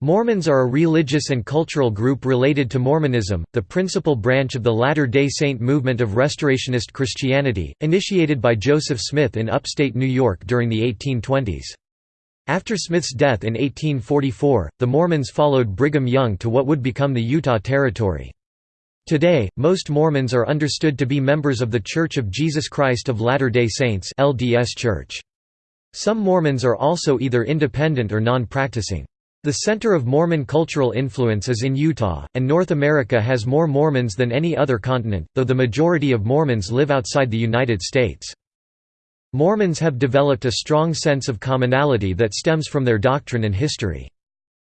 Mormons are a religious and cultural group related to Mormonism, the principal branch of the Latter-day Saint movement of Restorationist Christianity, initiated by Joseph Smith in upstate New York during the 1820s. After Smith's death in 1844, the Mormons followed Brigham Young to what would become the Utah Territory. Today, most Mormons are understood to be members of The Church of Jesus Christ of Latter-day Saints LDS Church. Some Mormons are also either independent or non-practicing. The center of Mormon cultural influence is in Utah, and North America has more Mormons than any other continent, though the majority of Mormons live outside the United States. Mormons have developed a strong sense of commonality that stems from their doctrine and history.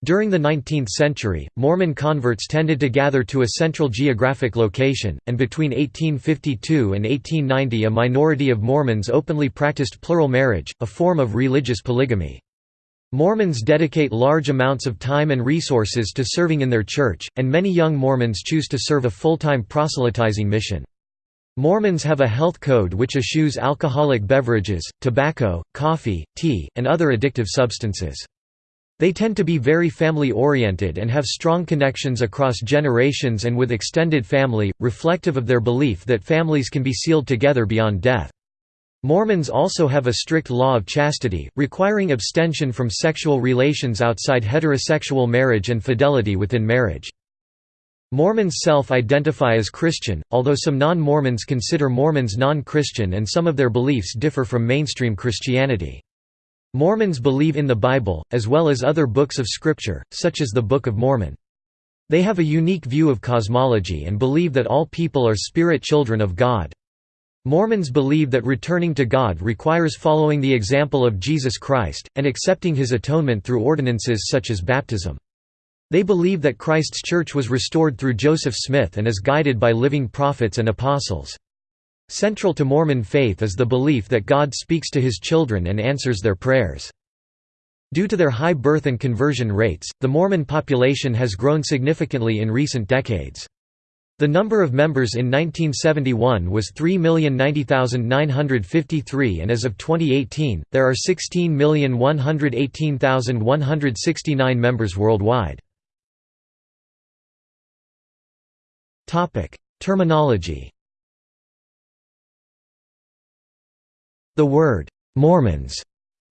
During the 19th century, Mormon converts tended to gather to a central geographic location, and between 1852 and 1890 a minority of Mormons openly practiced plural marriage, a form of religious polygamy. Mormons dedicate large amounts of time and resources to serving in their church, and many young Mormons choose to serve a full-time proselytizing mission. Mormons have a health code which eschews alcoholic beverages, tobacco, coffee, tea, and other addictive substances. They tend to be very family-oriented and have strong connections across generations and with extended family, reflective of their belief that families can be sealed together beyond death. Mormons also have a strict law of chastity, requiring abstention from sexual relations outside heterosexual marriage and fidelity within marriage. Mormons self-identify as Christian, although some non-Mormons consider Mormons non-Christian and some of their beliefs differ from mainstream Christianity. Mormons believe in the Bible, as well as other books of Scripture, such as the Book of Mormon. They have a unique view of cosmology and believe that all people are spirit children of God. Mormons believe that returning to God requires following the example of Jesus Christ, and accepting his atonement through ordinances such as baptism. They believe that Christ's church was restored through Joseph Smith and is guided by living prophets and apostles. Central to Mormon faith is the belief that God speaks to his children and answers their prayers. Due to their high birth and conversion rates, the Mormon population has grown significantly in recent decades. The number of members in 1971 was 3,090,953 and as of 2018, there are 16,118,169 members worldwide. Terminology The word, "'Mormons'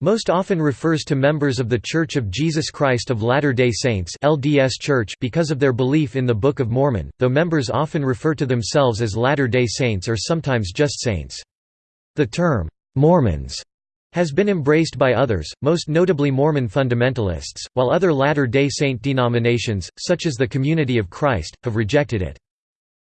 most often refers to members of The Church of Jesus Christ of Latter-day Saints LDS Church because of their belief in the Book of Mormon, though members often refer to themselves as Latter-day Saints or sometimes just Saints. The term, "'Mormons' has been embraced by others, most notably Mormon fundamentalists, while other Latter-day Saint denominations, such as the Community of Christ, have rejected it.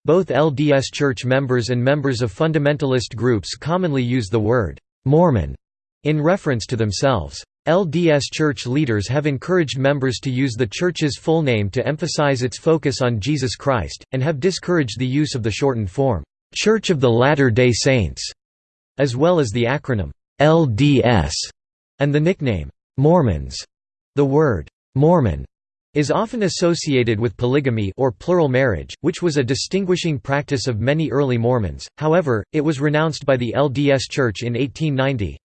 Both LDS Church members and members of fundamentalist groups commonly use the word, "'Mormon' In reference to themselves. LDS Church leaders have encouraged members to use the Church's full name to emphasize its focus on Jesus Christ, and have discouraged the use of the shortened form, "'Church of the Latter-day Saints' as well as the acronym, "'LDS' and the nickname, "'Mormons'. The word, "'Mormon' is often associated with polygamy or plural marriage, which was a distinguishing practice of many early Mormons, however, it was renounced by the LDS Church in 1890,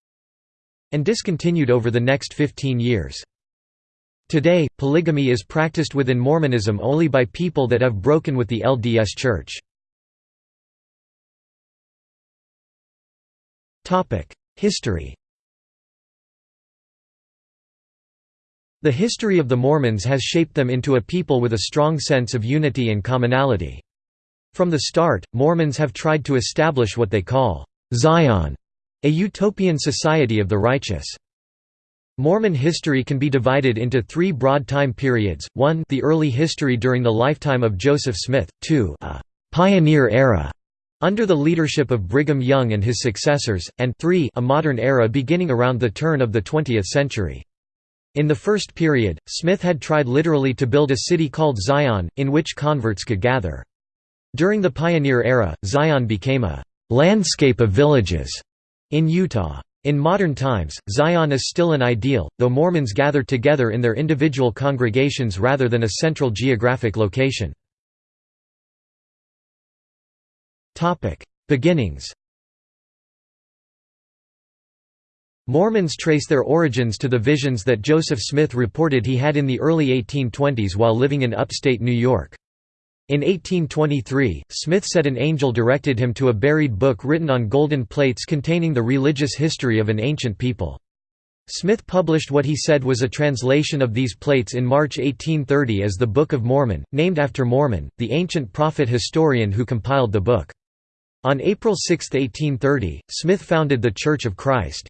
and discontinued over the next 15 years. Today, polygamy is practiced within Mormonism only by people that have broken with the LDS Church. History The history of the Mormons has shaped them into a people with a strong sense of unity and commonality. From the start, Mormons have tried to establish what they call Zion a utopian society of the righteous. Mormon history can be divided into three broad time periods, 1 the early history during the lifetime of Joseph Smith, 2 a «pioneer era» under the leadership of Brigham Young and his successors, and 3 a modern era beginning around the turn of the 20th century. In the first period, Smith had tried literally to build a city called Zion, in which converts could gather. During the pioneer era, Zion became a «landscape of villages» In Utah. In modern times, Zion is still an ideal, though Mormons gather together in their individual congregations rather than a central geographic location. Beginnings Mormons trace their origins to the visions that Joseph Smith reported he had in the early 1820s while living in upstate New York. In 1823, Smith said an angel directed him to a buried book written on golden plates containing the religious history of an ancient people. Smith published what he said was a translation of these plates in March 1830 as the Book of Mormon, named after Mormon, the ancient prophet historian who compiled the book. On April 6, 1830, Smith founded the Church of Christ.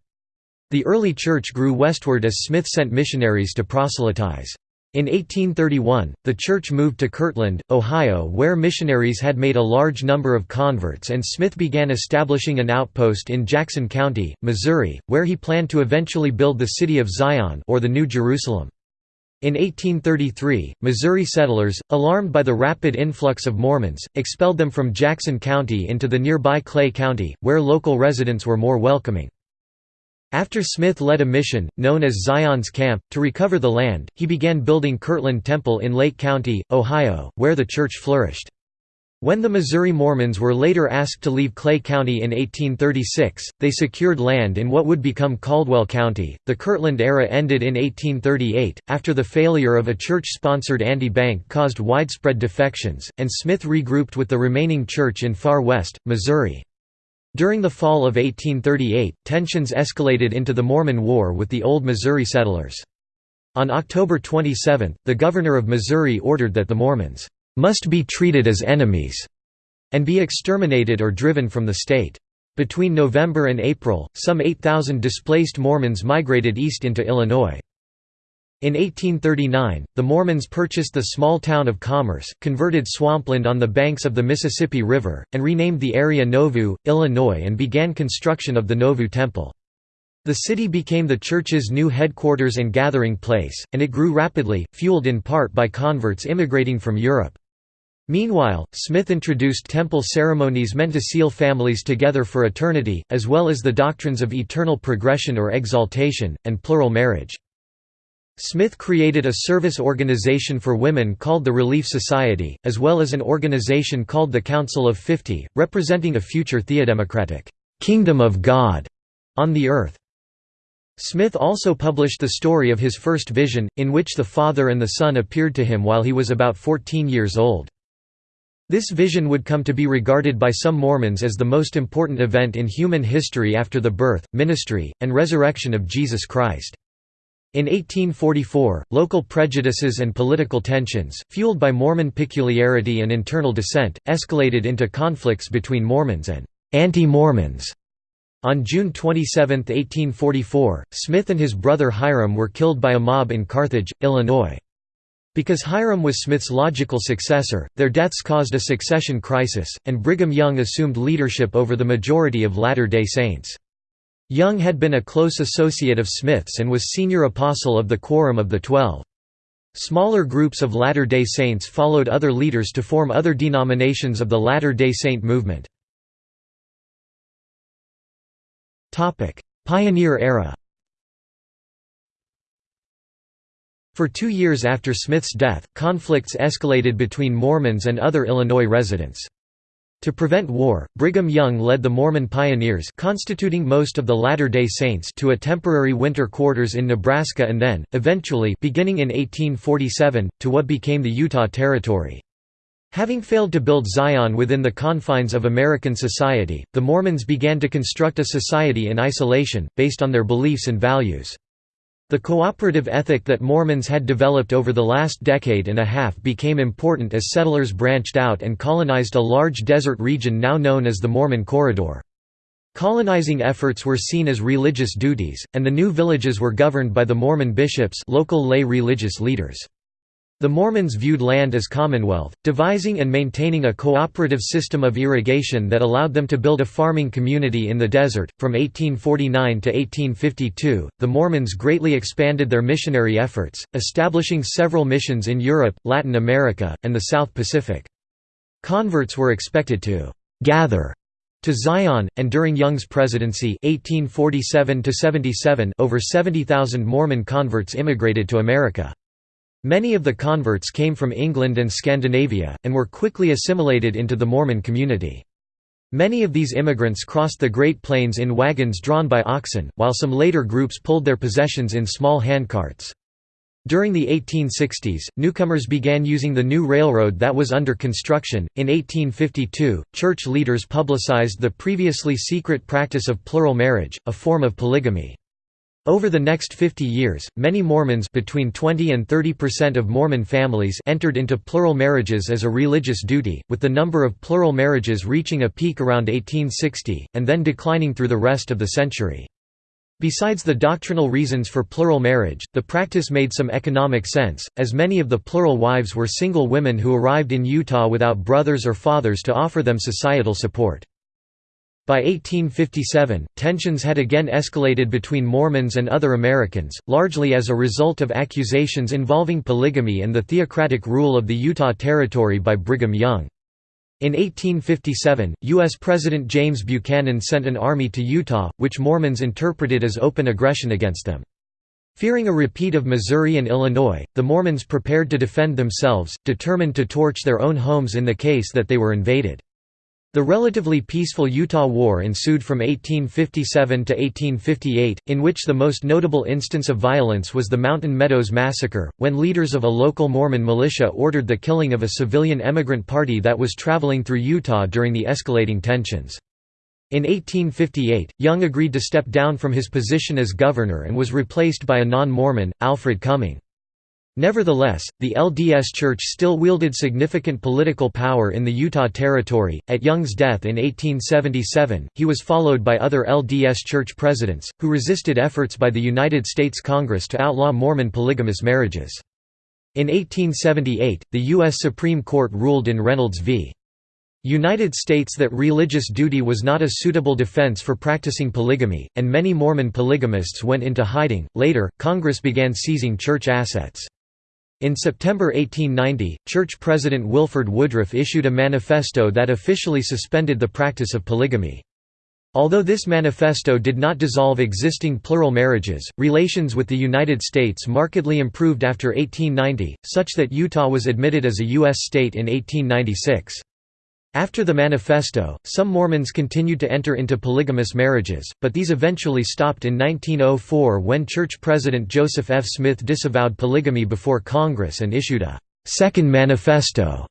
The early church grew westward as Smith sent missionaries to proselytize. In 1831, the church moved to Kirtland, Ohio where missionaries had made a large number of converts and Smith began establishing an outpost in Jackson County, Missouri, where he planned to eventually build the city of Zion or the New Jerusalem. In 1833, Missouri settlers, alarmed by the rapid influx of Mormons, expelled them from Jackson County into the nearby Clay County, where local residents were more welcoming. After Smith led a mission, known as Zion's Camp, to recover the land, he began building Kirtland Temple in Lake County, Ohio, where the church flourished. When the Missouri Mormons were later asked to leave Clay County in 1836, they secured land in what would become Caldwell County. The Kirtland era ended in 1838, after the failure of a church sponsored anti bank caused widespread defections, and Smith regrouped with the remaining church in Far West, Missouri. During the fall of 1838, tensions escalated into the Mormon War with the Old Missouri settlers. On October 27, the governor of Missouri ordered that the Mormons must be treated as enemies and be exterminated or driven from the state. Between November and April, some 8,000 displaced Mormons migrated east into Illinois. In 1839, the Mormons purchased the small town of Commerce, converted swampland on the banks of the Mississippi River, and renamed the area Nauvoo, Illinois and began construction of the Nauvoo Temple. The city became the church's new headquarters and gathering place, and it grew rapidly, fueled in part by converts immigrating from Europe. Meanwhile, Smith introduced temple ceremonies meant to seal families together for eternity, as well as the doctrines of eternal progression or exaltation, and plural marriage. Smith created a service organization for women called the Relief Society, as well as an organization called the Council of Fifty, representing a future theodemocratic «kingdom of God» on the earth. Smith also published the story of his first vision, in which the Father and the Son appeared to him while he was about 14 years old. This vision would come to be regarded by some Mormons as the most important event in human history after the birth, ministry, and resurrection of Jesus Christ. In 1844, local prejudices and political tensions, fueled by Mormon peculiarity and internal dissent, escalated into conflicts between Mormons and anti-Mormons. On June 27, 1844, Smith and his brother Hyrum were killed by a mob in Carthage, Illinois. Because Hyrum was Smith's logical successor, their deaths caused a succession crisis, and Brigham Young assumed leadership over the majority of Latter-day Saints. Young had been a close associate of Smith's and was senior apostle of the Quorum of the Twelve. Smaller groups of Latter-day Saints followed other leaders to form other denominations of the Latter-day Saint movement. Pioneer era For two years after Smith's death, conflicts escalated between Mormons and other Illinois residents. To prevent war, Brigham Young led the Mormon pioneers constituting most of the Latter-day Saints to a temporary winter quarters in Nebraska and then, eventually beginning in 1847, to what became the Utah Territory. Having failed to build Zion within the confines of American society, the Mormons began to construct a society in isolation, based on their beliefs and values. The cooperative ethic that Mormons had developed over the last decade and a half became important as settlers branched out and colonized a large desert region now known as the Mormon Corridor. Colonizing efforts were seen as religious duties, and the new villages were governed by the Mormon bishops local lay religious leaders. The Mormons viewed land as commonwealth, devising and maintaining a cooperative system of irrigation that allowed them to build a farming community in the desert. From 1849 to 1852, the Mormons greatly expanded their missionary efforts, establishing several missions in Europe, Latin America, and the South Pacific. Converts were expected to gather to Zion, and during Young's presidency 1847 over 70,000 Mormon converts immigrated to America. Many of the converts came from England and Scandinavia, and were quickly assimilated into the Mormon community. Many of these immigrants crossed the Great Plains in wagons drawn by oxen, while some later groups pulled their possessions in small handcarts. During the 1860s, newcomers began using the new railroad that was under construction. In 1852, church leaders publicized the previously secret practice of plural marriage, a form of polygamy. Over the next 50 years, many Mormons between 20 and 30% of Mormon families entered into plural marriages as a religious duty, with the number of plural marriages reaching a peak around 1860, and then declining through the rest of the century. Besides the doctrinal reasons for plural marriage, the practice made some economic sense, as many of the plural wives were single women who arrived in Utah without brothers or fathers to offer them societal support. By 1857, tensions had again escalated between Mormons and other Americans, largely as a result of accusations involving polygamy and the theocratic rule of the Utah Territory by Brigham Young. In 1857, U.S. President James Buchanan sent an army to Utah, which Mormons interpreted as open aggression against them. Fearing a repeat of Missouri and Illinois, the Mormons prepared to defend themselves, determined to torch their own homes in the case that they were invaded. The relatively peaceful Utah War ensued from 1857 to 1858, in which the most notable instance of violence was the Mountain Meadows Massacre, when leaders of a local Mormon militia ordered the killing of a civilian emigrant party that was traveling through Utah during the escalating tensions. In 1858, Young agreed to step down from his position as governor and was replaced by a non-Mormon, Alfred Cumming. Nevertheless, the LDS Church still wielded significant political power in the Utah Territory. At Young's death in 1877, he was followed by other LDS Church presidents, who resisted efforts by the United States Congress to outlaw Mormon polygamous marriages. In 1878, the U.S. Supreme Court ruled in Reynolds v. United States that religious duty was not a suitable defense for practicing polygamy, and many Mormon polygamists went into hiding. Later, Congress began seizing church assets. In September 1890, church president Wilford Woodruff issued a manifesto that officially suspended the practice of polygamy. Although this manifesto did not dissolve existing plural marriages, relations with the United States markedly improved after 1890, such that Utah was admitted as a U.S. state in 1896. After the manifesto, some Mormons continued to enter into polygamous marriages, but these eventually stopped in 1904 when Church President Joseph F. Smith disavowed polygamy before Congress and issued a Second Manifesto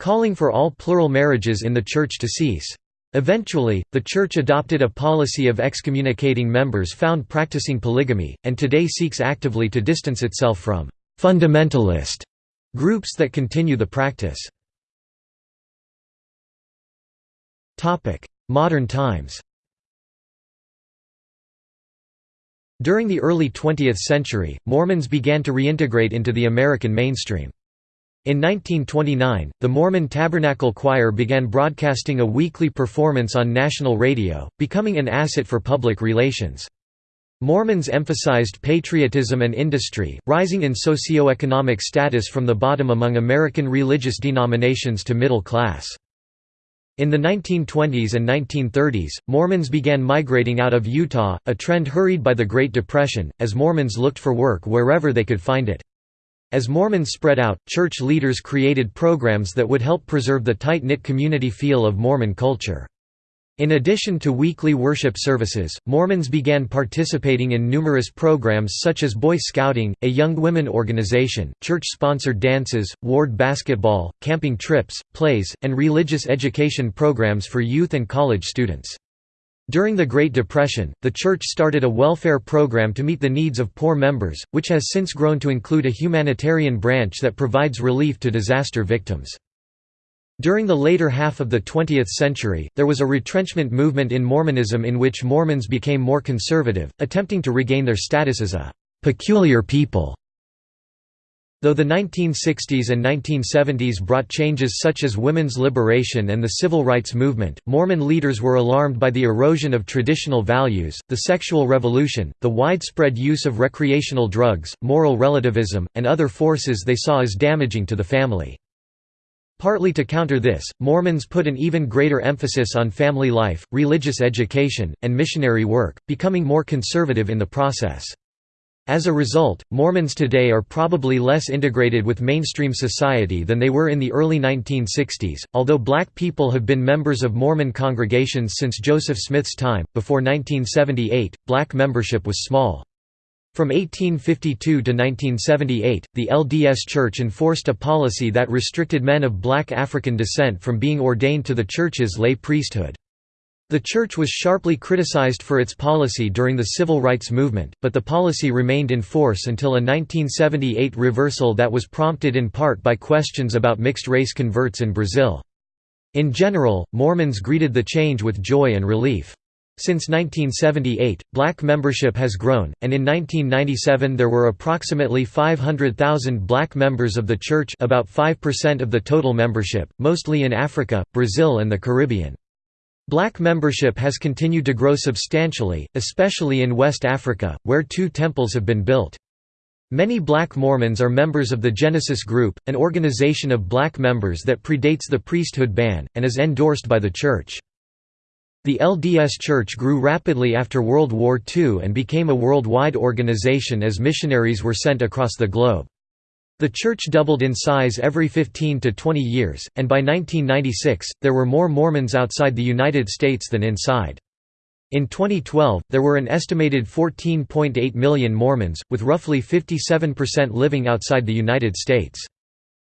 calling for all plural marriages in the Church to cease. Eventually, the Church adopted a policy of excommunicating members found practicing polygamy, and today seeks actively to distance itself from «fundamentalist» groups that continue the practice. Modern times During the early 20th century, Mormons began to reintegrate into the American mainstream. In 1929, the Mormon Tabernacle Choir began broadcasting a weekly performance on national radio, becoming an asset for public relations. Mormons emphasized patriotism and industry, rising in socioeconomic status from the bottom among American religious denominations to middle class. In the 1920s and 1930s, Mormons began migrating out of Utah, a trend hurried by the Great Depression, as Mormons looked for work wherever they could find it. As Mormons spread out, church leaders created programs that would help preserve the tight-knit community feel of Mormon culture. In addition to weekly worship services, Mormons began participating in numerous programs such as Boy Scouting, a young women organization, church-sponsored dances, ward basketball, camping trips, plays, and religious education programs for youth and college students. During the Great Depression, the church started a welfare program to meet the needs of poor members, which has since grown to include a humanitarian branch that provides relief to disaster victims. During the later half of the 20th century, there was a retrenchment movement in Mormonism in which Mormons became more conservative, attempting to regain their status as a «peculiar people». Though the 1960s and 1970s brought changes such as women's liberation and the civil rights movement, Mormon leaders were alarmed by the erosion of traditional values, the sexual revolution, the widespread use of recreational drugs, moral relativism, and other forces they saw as damaging to the family. Partly to counter this, Mormons put an even greater emphasis on family life, religious education, and missionary work, becoming more conservative in the process. As a result, Mormons today are probably less integrated with mainstream society than they were in the early 1960s, although black people have been members of Mormon congregations since Joseph Smith's time. Before 1978, black membership was small. From 1852 to 1978, the LDS Church enforced a policy that restricted men of black African descent from being ordained to the church's lay priesthood. The church was sharply criticized for its policy during the civil rights movement, but the policy remained in force until a 1978 reversal that was prompted in part by questions about mixed-race converts in Brazil. In general, Mormons greeted the change with joy and relief. Since 1978, black membership has grown, and in 1997 there were approximately 500,000 black members of the church about 5% of the total membership, mostly in Africa, Brazil and the Caribbean. Black membership has continued to grow substantially, especially in West Africa, where two temples have been built. Many black Mormons are members of the Genesis Group, an organization of black members that predates the priesthood ban, and is endorsed by the Church. The LDS Church grew rapidly after World War II and became a worldwide organization as missionaries were sent across the globe. The church doubled in size every 15 to 20 years, and by 1996, there were more Mormons outside the United States than inside. In 2012, there were an estimated 14.8 million Mormons, with roughly 57% living outside the United States.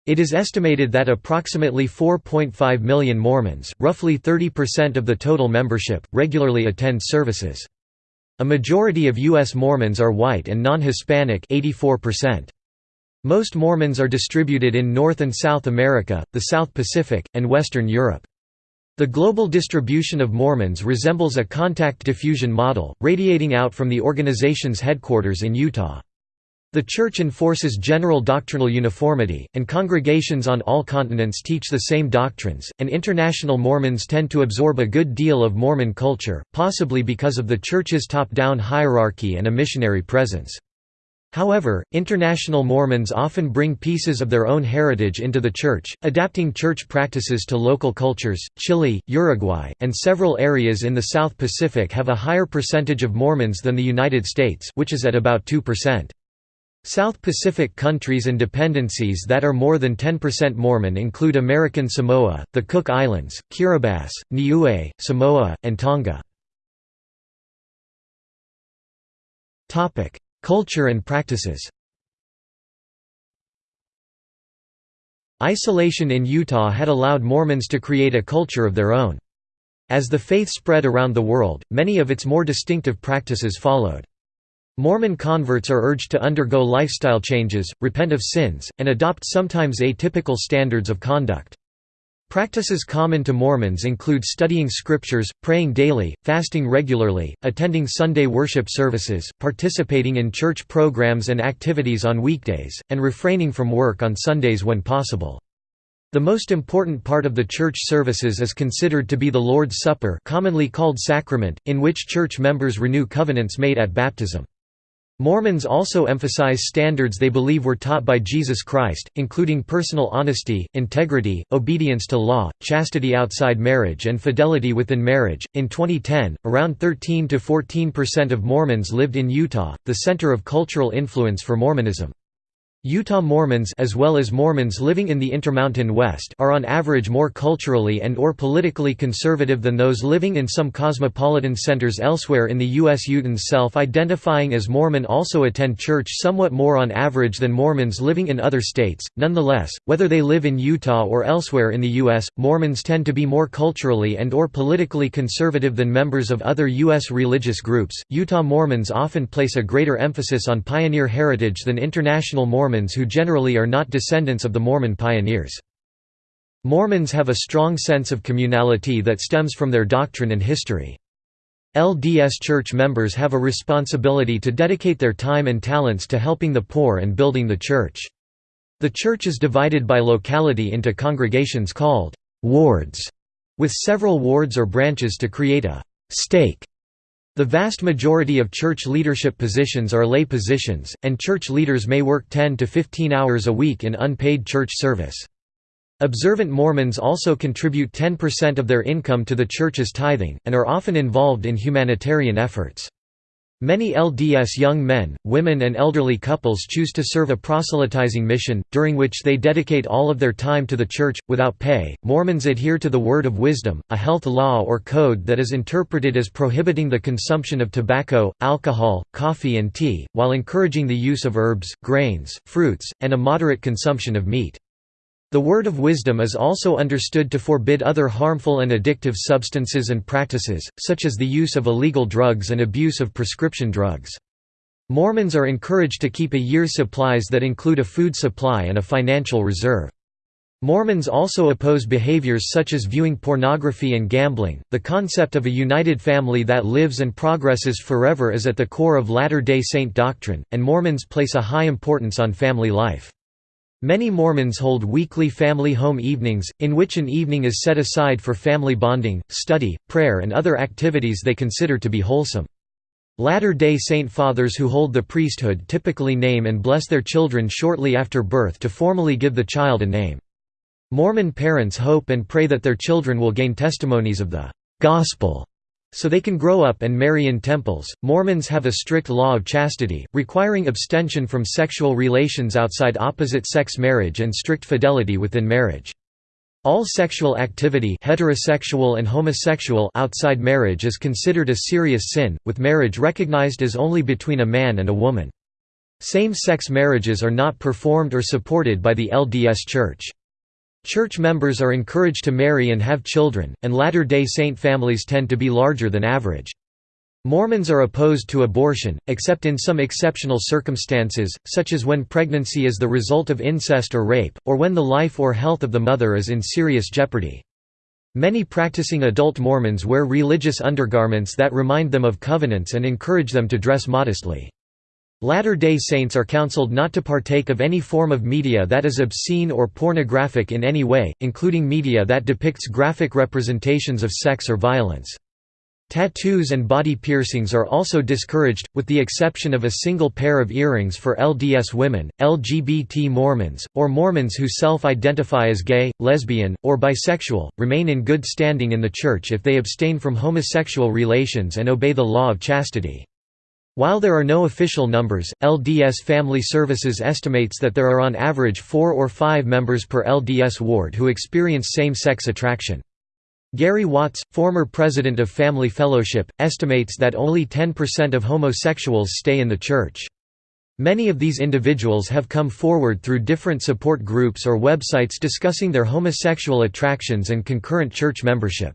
It is estimated that approximately 4.5 million Mormons, roughly 30% of the total membership, regularly attend services. A majority of U.S. Mormons are white and non-Hispanic 84%. Most Mormons are distributed in North and South America, the South Pacific, and Western Europe. The global distribution of Mormons resembles a contact diffusion model, radiating out from the organization's headquarters in Utah. The Church enforces general doctrinal uniformity, and congregations on all continents teach the same doctrines, and international Mormons tend to absorb a good deal of Mormon culture, possibly because of the Church's top-down hierarchy and a missionary presence. However, international Mormons often bring pieces of their own heritage into the church, adapting church practices to local cultures. Chile, Uruguay, and several areas in the South Pacific have a higher percentage of Mormons than the United States, which is at about 2%. South Pacific countries and dependencies that are more than 10% Mormon include American Samoa, the Cook Islands, Kiribati, Niue, Samoa, and Tonga. Culture and practices Isolation in Utah had allowed Mormons to create a culture of their own. As the faith spread around the world, many of its more distinctive practices followed. Mormon converts are urged to undergo lifestyle changes, repent of sins, and adopt sometimes atypical standards of conduct. Practices common to Mormons include studying scriptures, praying daily, fasting regularly, attending Sunday worship services, participating in church programs and activities on weekdays, and refraining from work on Sundays when possible. The most important part of the church services is considered to be the Lord's Supper commonly called sacrament, in which church members renew covenants made at baptism. Mormons also emphasize standards they believe were taught by Jesus Christ, including personal honesty, integrity, obedience to law, chastity outside marriage, and fidelity within marriage. In 2010, around 13 to 14% of Mormons lived in Utah, the center of cultural influence for Mormonism. Utah Mormons as well as Mormons living in the Intermountain West are on average more culturally and or politically conservative than those living in some cosmopolitan centers elsewhere in the U.S. Utahns self-identifying as Mormon also attend church somewhat more on average than Mormons living in other states. Nonetheless, whether they live in Utah or elsewhere in the U.S., Mormons tend to be more culturally and or politically conservative than members of other U.S. religious groups. Utah Mormons often place a greater emphasis on pioneer heritage than international Mormons Mormons who generally are not descendants of the Mormon pioneers. Mormons have a strong sense of communality that stems from their doctrine and history. LDS Church members have a responsibility to dedicate their time and talents to helping the poor and building the church. The church is divided by locality into congregations called wards, with several wards or branches to create a stake the vast majority of church leadership positions are lay positions, and church leaders may work 10 to 15 hours a week in unpaid church service. Observant Mormons also contribute 10% of their income to the church's tithing, and are often involved in humanitarian efforts. Many LDS young men, women and elderly couples choose to serve a proselytizing mission, during which they dedicate all of their time to the Church, without pay. Mormons adhere to the Word of Wisdom, a health law or code that is interpreted as prohibiting the consumption of tobacco, alcohol, coffee and tea, while encouraging the use of herbs, grains, fruits, and a moderate consumption of meat. The word of wisdom is also understood to forbid other harmful and addictive substances and practices, such as the use of illegal drugs and abuse of prescription drugs. Mormons are encouraged to keep a year's supplies that include a food supply and a financial reserve. Mormons also oppose behaviors such as viewing pornography and gambling. The concept of a united family that lives and progresses forever is at the core of Latter day Saint doctrine, and Mormons place a high importance on family life. Many Mormons hold weekly family home evenings, in which an evening is set aside for family bonding, study, prayer and other activities they consider to be wholesome. Latter-day Saint fathers who hold the priesthood typically name and bless their children shortly after birth to formally give the child a name. Mormon parents hope and pray that their children will gain testimonies of the gospel so they can grow up and marry in temples. Mormons have a strict law of chastity, requiring abstention from sexual relations outside opposite sex marriage and strict fidelity within marriage. All sexual activity heterosexual and homosexual outside marriage is considered a serious sin, with marriage recognized as only between a man and a woman. Same-sex marriages are not performed or supported by the LDS Church. Church members are encouraged to marry and have children, and Latter-day Saint families tend to be larger than average. Mormons are opposed to abortion, except in some exceptional circumstances, such as when pregnancy is the result of incest or rape, or when the life or health of the mother is in serious jeopardy. Many practicing adult Mormons wear religious undergarments that remind them of covenants and encourage them to dress modestly. Latter-day Saints are counseled not to partake of any form of media that is obscene or pornographic in any way, including media that depicts graphic representations of sex or violence. Tattoos and body piercings are also discouraged, with the exception of a single pair of earrings for LDS women, LGBT Mormons, or Mormons who self-identify as gay, lesbian, or bisexual, remain in good standing in the Church if they abstain from homosexual relations and obey the law of chastity. While there are no official numbers, LDS Family Services estimates that there are on average four or five members per LDS ward who experience same-sex attraction. Gary Watts, former president of Family Fellowship, estimates that only 10% of homosexuals stay in the church. Many of these individuals have come forward through different support groups or websites discussing their homosexual attractions and concurrent church membership.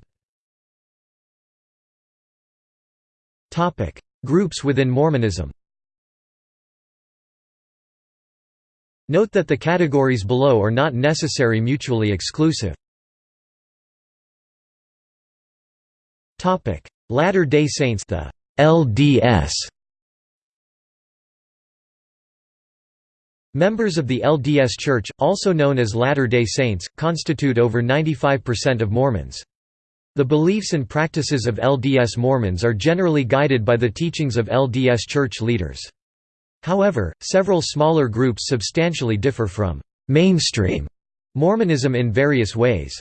Groups within Mormonism Note that the categories below are not necessary mutually exclusive. Latter-day Saints the LDS Members of the LDS Church, also known as Latter-day Saints, constitute over 95% of Mormons. The beliefs and practices of LDS Mormons are generally guided by the teachings of LDS Church leaders. However, several smaller groups substantially differ from mainstream Mormonism in various ways.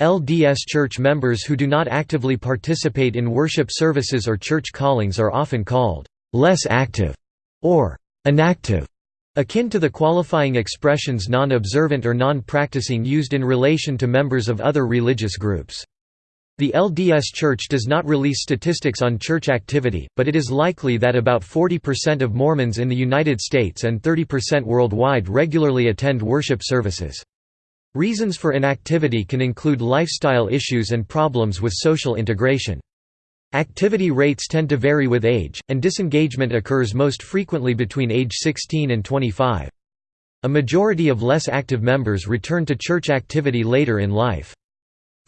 LDS Church members who do not actively participate in worship services or church callings are often called less active or inactive, akin to the qualifying expressions non-observant or non-practicing used in relation to members of other religious groups. The LDS Church does not release statistics on church activity, but it is likely that about 40% of Mormons in the United States and 30% worldwide regularly attend worship services. Reasons for inactivity can include lifestyle issues and problems with social integration. Activity rates tend to vary with age, and disengagement occurs most frequently between age 16 and 25. A majority of less active members return to church activity later in life.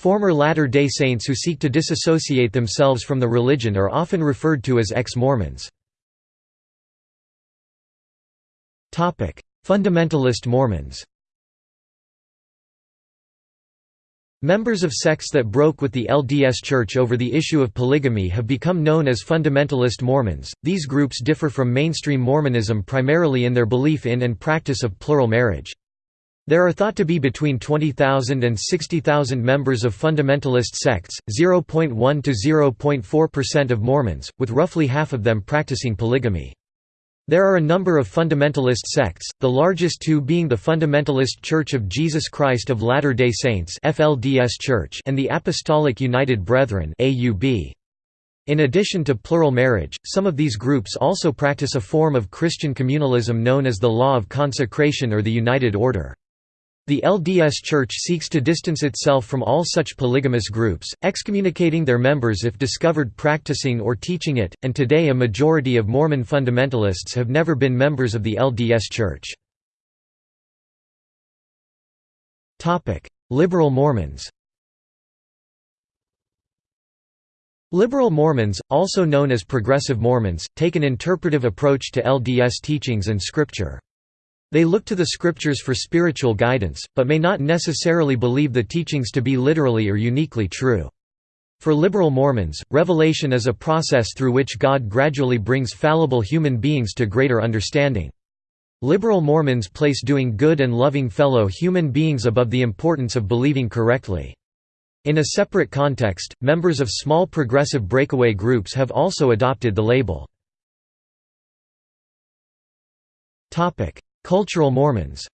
Former Latter-day Saints who seek to disassociate themselves from the religion are often referred to as ex-Mormons. Fundamentalist Mormons Members of sects that broke with the LDS Church over the issue of polygamy have become known as fundamentalist Mormons. These groups differ from mainstream Mormonism primarily in their belief in and practice of plural marriage. There are thought to be between 20,000 and 60,000 members of fundamentalist sects, 0.1 to 0.4% of Mormons, with roughly half of them practicing polygamy. There are a number of fundamentalist sects, the largest two being the Fundamentalist Church of Jesus Christ of Latter-day Saints (FLDS Church) and the Apostolic United Brethren (AUB). In addition to plural marriage, some of these groups also practice a form of Christian communalism known as the Law of Consecration or the United Order. The LDS Church seeks to distance itself from all such polygamous groups, excommunicating their members if discovered practicing or teaching it, and today a majority of Mormon fundamentalists have never been members of the LDS Church. Liberal Mormons Liberal Mormons, also known as Progressive Mormons, take an interpretive approach to LDS teachings and scripture. They look to the scriptures for spiritual guidance, but may not necessarily believe the teachings to be literally or uniquely true. For liberal Mormons, revelation is a process through which God gradually brings fallible human beings to greater understanding. Liberal Mormons place doing good and loving fellow human beings above the importance of believing correctly. In a separate context, members of small progressive breakaway groups have also adopted the label. Cultural Mormons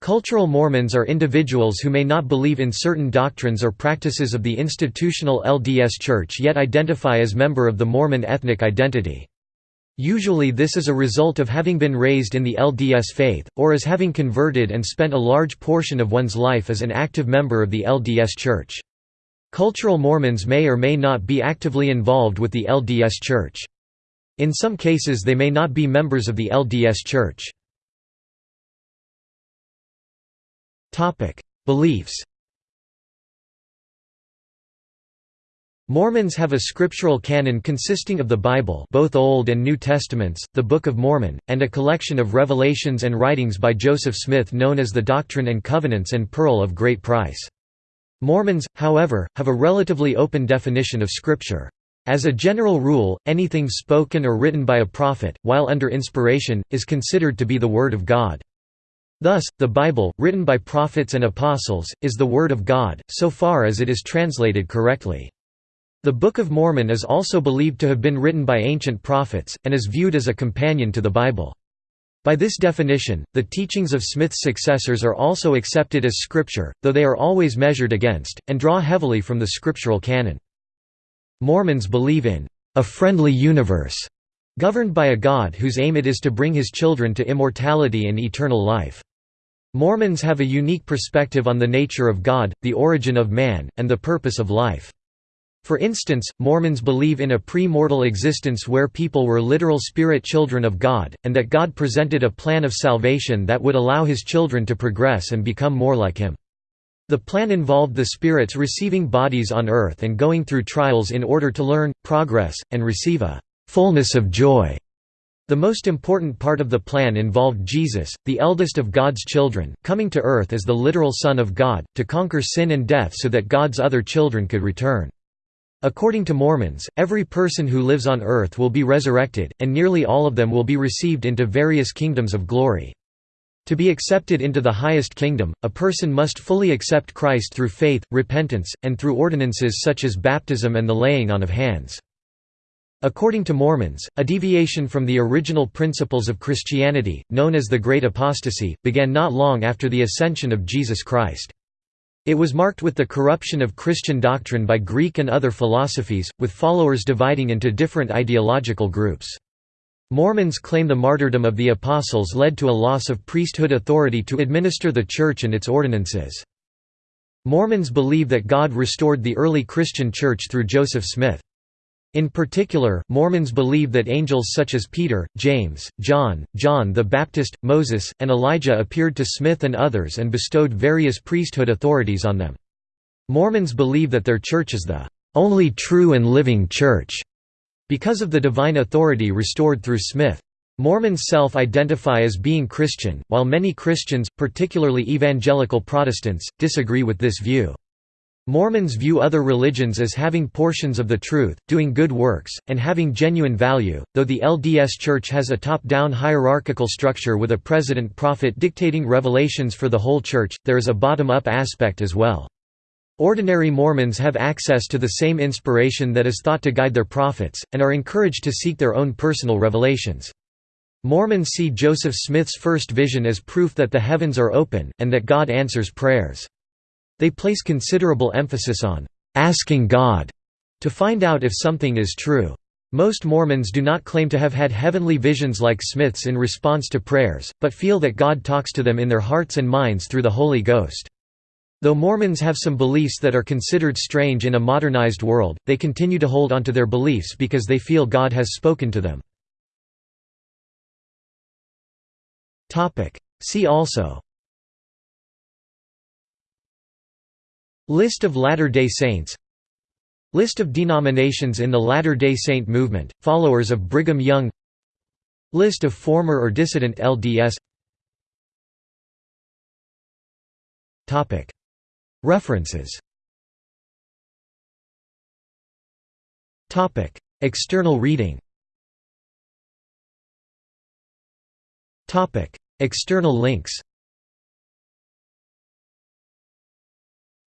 Cultural Mormons are individuals who may not believe in certain doctrines or practices of the institutional LDS Church yet identify as member of the Mormon ethnic identity. Usually this is a result of having been raised in the LDS faith, or as having converted and spent a large portion of one's life as an active member of the LDS Church. Cultural Mormons may or may not be actively involved with the LDS Church. In some cases they may not be members of the LDS Church. Beliefs Mormons have a scriptural canon consisting of the Bible both Old and New Testaments, the Book of Mormon, and a collection of revelations and writings by Joseph Smith known as the Doctrine and Covenants and Pearl of Great Price. Mormons, however, have a relatively open definition of Scripture. As a general rule, anything spoken or written by a prophet, while under inspiration, is considered to be the Word of God. Thus, the Bible, written by prophets and apostles, is the Word of God, so far as it is translated correctly. The Book of Mormon is also believed to have been written by ancient prophets, and is viewed as a companion to the Bible. By this definition, the teachings of Smith's successors are also accepted as scripture, though they are always measured against, and draw heavily from the scriptural canon. Mormons believe in a friendly universe, governed by a God whose aim it is to bring his children to immortality and eternal life. Mormons have a unique perspective on the nature of God, the origin of man, and the purpose of life. For instance, Mormons believe in a pre-mortal existence where people were literal spirit children of God, and that God presented a plan of salvation that would allow his children to progress and become more like him. The plan involved the spirits receiving bodies on earth and going through trials in order to learn, progress, and receive a «fullness of joy». The most important part of the plan involved Jesus, the eldest of God's children, coming to earth as the literal Son of God, to conquer sin and death so that God's other children could return. According to Mormons, every person who lives on earth will be resurrected, and nearly all of them will be received into various kingdoms of glory. To be accepted into the highest kingdom, a person must fully accept Christ through faith, repentance, and through ordinances such as baptism and the laying on of hands. According to Mormons, a deviation from the original principles of Christianity, known as the Great Apostasy, began not long after the ascension of Jesus Christ. It was marked with the corruption of Christian doctrine by Greek and other philosophies, with followers dividing into different ideological groups. Mormons claim the martyrdom of the Apostles led to a loss of priesthood authority to administer the Church and its ordinances. Mormons believe that God restored the early Christian Church through Joseph Smith. In particular, Mormons believe that angels such as Peter, James, John, John the Baptist, Moses, and Elijah appeared to Smith and others and bestowed various priesthood authorities on them. Mormons believe that their church is the only true and living church because of the divine authority restored through Smith. Mormons self-identify as being Christian, while many Christians, particularly evangelical Protestants, disagree with this view. Mormons view other religions as having portions of the truth, doing good works, and having genuine value, though the LDS Church has a top-down hierarchical structure with a president prophet dictating revelations for the whole church, there is a bottom-up aspect as well. Ordinary Mormons have access to the same inspiration that is thought to guide their prophets, and are encouraged to seek their own personal revelations. Mormons see Joseph Smith's first vision as proof that the heavens are open, and that God answers prayers. They place considerable emphasis on asking God to find out if something is true. Most Mormons do not claim to have had heavenly visions like Smith's in response to prayers, but feel that God talks to them in their hearts and minds through the Holy Ghost. Though Mormons have some beliefs that are considered strange in a modernized world, they continue to hold onto their beliefs because they feel God has spoken to them. See also List of Latter-day Saints List of denominations in the Latter-day Saint movement, followers of Brigham Young List of former or dissident LDS References. External reading. External links.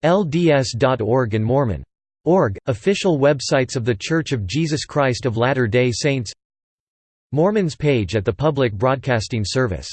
LDS.org and Mormon.org, official websites of The Church of Jesus Christ of Latter-day Saints. Mormons page at the Public Broadcasting Service